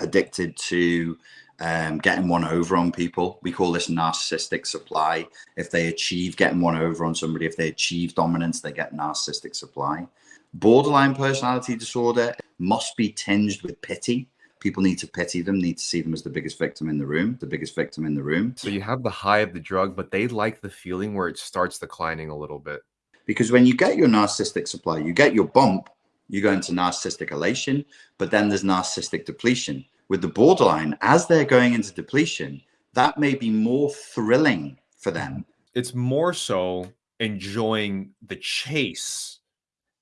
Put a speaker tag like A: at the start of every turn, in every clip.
A: addicted to um, getting one over on people. We call this narcissistic supply. If they achieve getting one over on somebody, if they achieve dominance, they get narcissistic supply. Borderline personality disorder must be tinged with pity. People need to pity them, need to see them as the biggest victim in the room, the biggest victim in the room.
B: So you have the high of the drug, but they like the feeling where it starts declining a little bit.
A: Because when you get your narcissistic supply, you get your bump, you go into narcissistic elation, but then there's narcissistic depletion. With the borderline, as they're going into depletion, that may be more thrilling for them.
B: It's more so enjoying the chase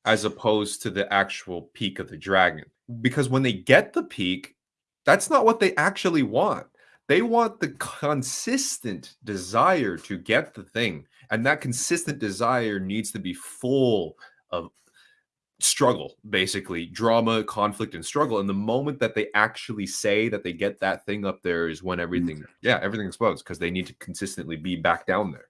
B: as opposed to the actual peak of the dragon. Because when they get the peak, that's not what they actually want. They want the consistent desire to get the thing. And that consistent desire needs to be full of struggle, basically drama, conflict, and struggle. And the moment that they actually say that they get that thing up there is when everything, yeah, everything explodes because they need to consistently be back down there.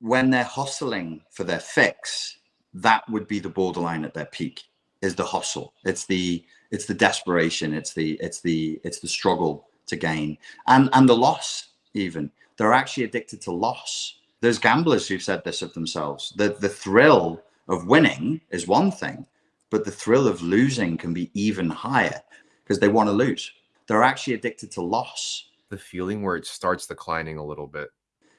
A: When they're hustling for their fix, that would be the borderline at their peak is the hustle. It's the it's the desperation. It's the it's the it's the struggle to gain and and the loss even. They're actually addicted to loss. There's gamblers who've said this of themselves. The the thrill of winning is one thing, but the thrill of losing can be even higher because they want to lose. They're actually addicted to loss.
B: The feeling where it starts declining a little bit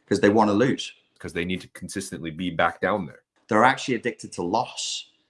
A: because they want to lose
B: because they need to consistently be back down there.
A: They're actually addicted to loss